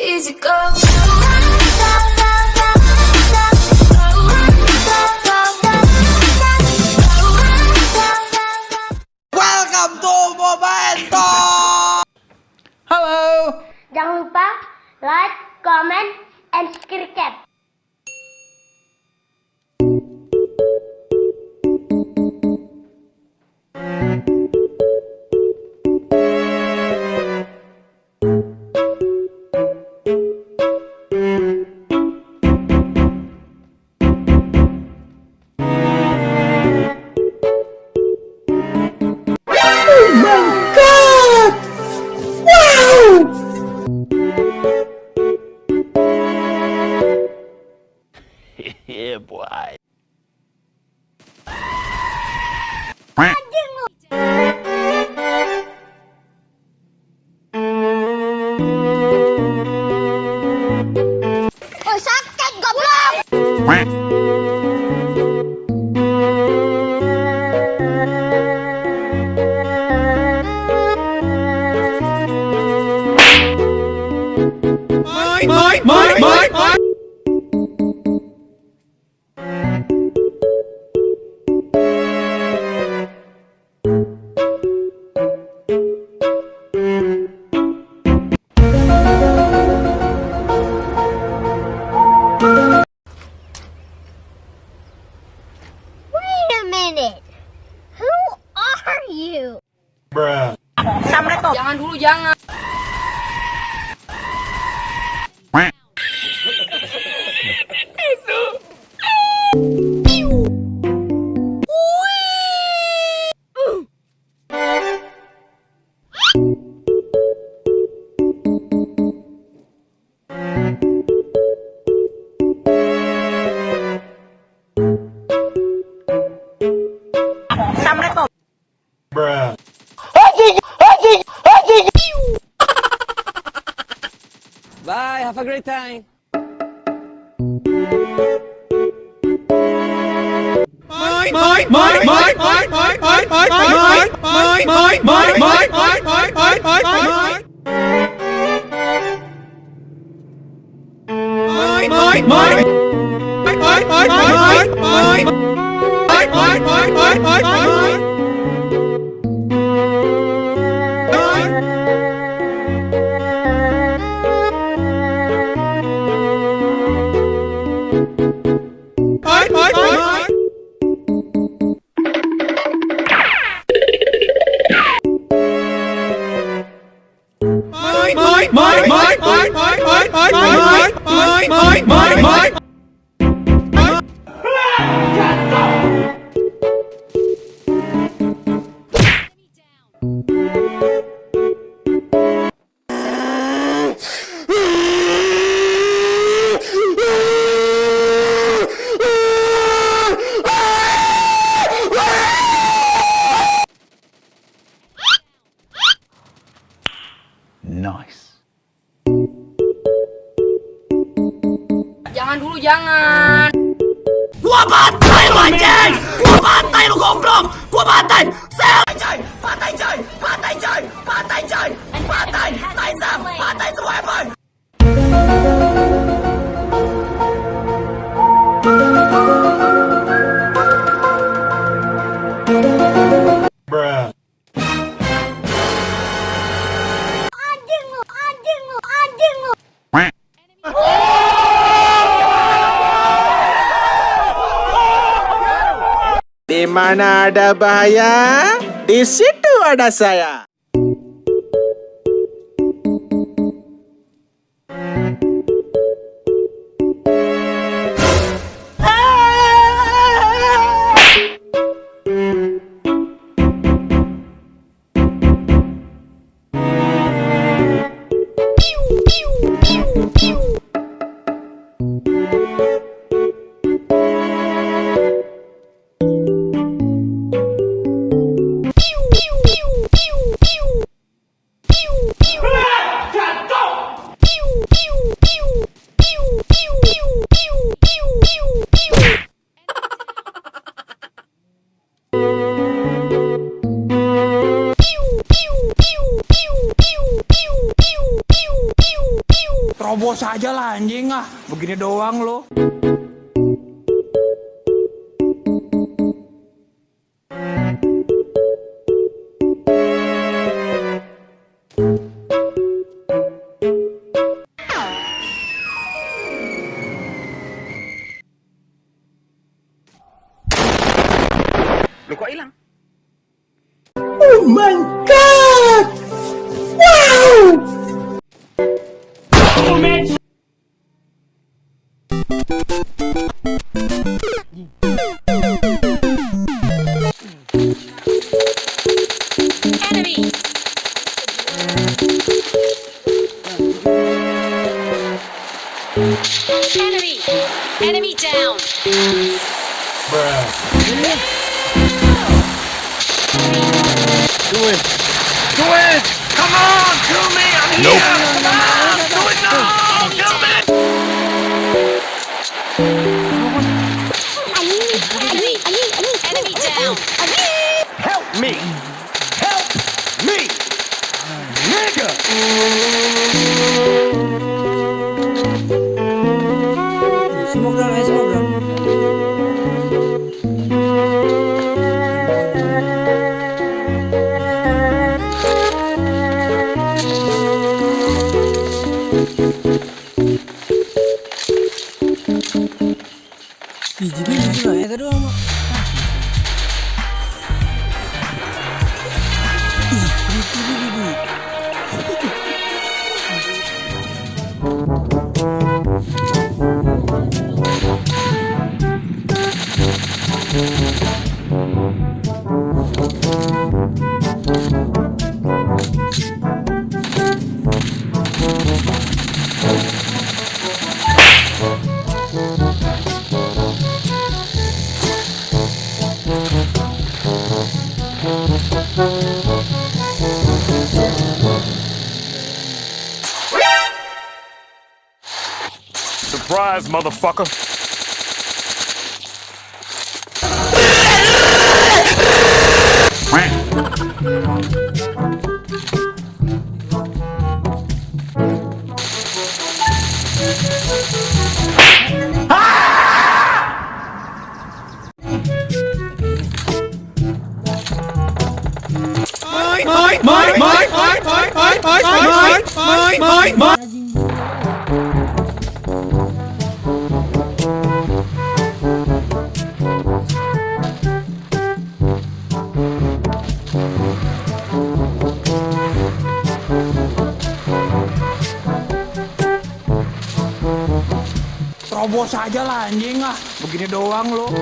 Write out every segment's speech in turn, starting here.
easy go. Welcome to Momento. Halo. Jangan lupa like, comment, and subscribe. Mine, mine, mine, mine, mine, mine, mine, mine, mine, mine, mine, mine, mine, mine, mine, mine, mine. Mine, mine, mine. Mine, mine, mine, mine, mine. Mine, mine, mine, mine, mine, mine. Mine, Jangan dulu, jangan. Gua bantai lu anjing! Gua bantai lu goblok! Gua bantai! Sel! Coy! Bantai coy! Bantai coy! Bantai coy! Bantai! Laisa! Bantai semua Evan! Mana ada bahaya, di situ ada saya. Anjing ah. Begini doang lo. Do it. Do it! Come on, kill me! I'm nope. here! Come on! Do it now! Kill me! Help me! Ha ha ha! surprise, motherfucker. mine, mine, My, my, my, my, my, my, my, my, my, my! Terobos aja lah anjing ah. Begini doang lo.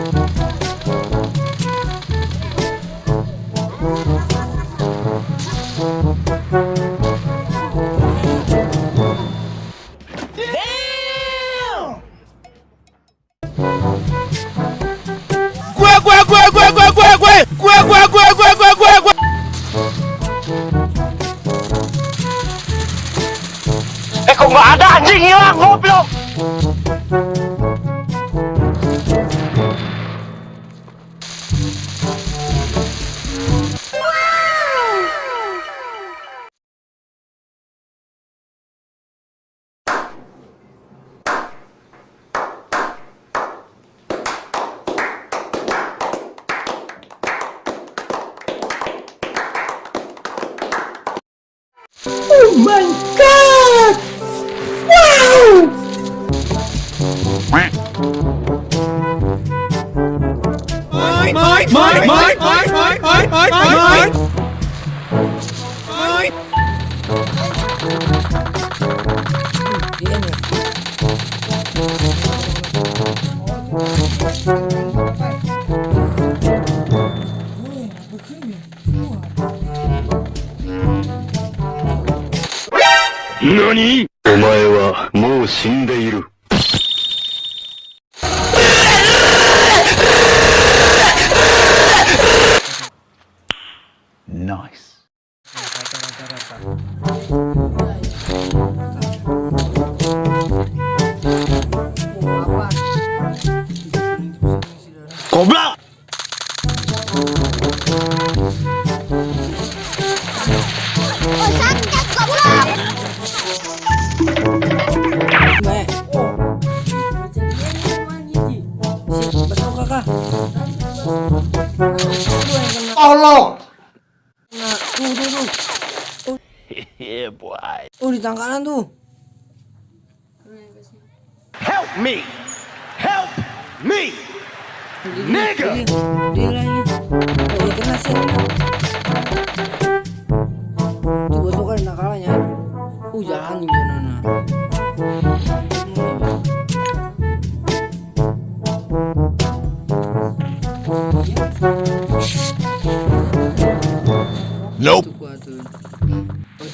Gue, gue, gue, gue, gue, gue, gue! Gue, gue, gue, gue, gue, gue, gue! Eh kok nggak ada anjing hilang my god! Wow! Mine, mine, mine, mine, mine, mine, mine, mine, mine, mine. Diam お前はもう死んでいる。ナイス。Tolong. Nah, di tangkalan tuh. Help me. Help me. Nigga. Dia lagi. Oh, kena sih. Tuh tuh kan tangkalannya. Uh, jalan. từ tôi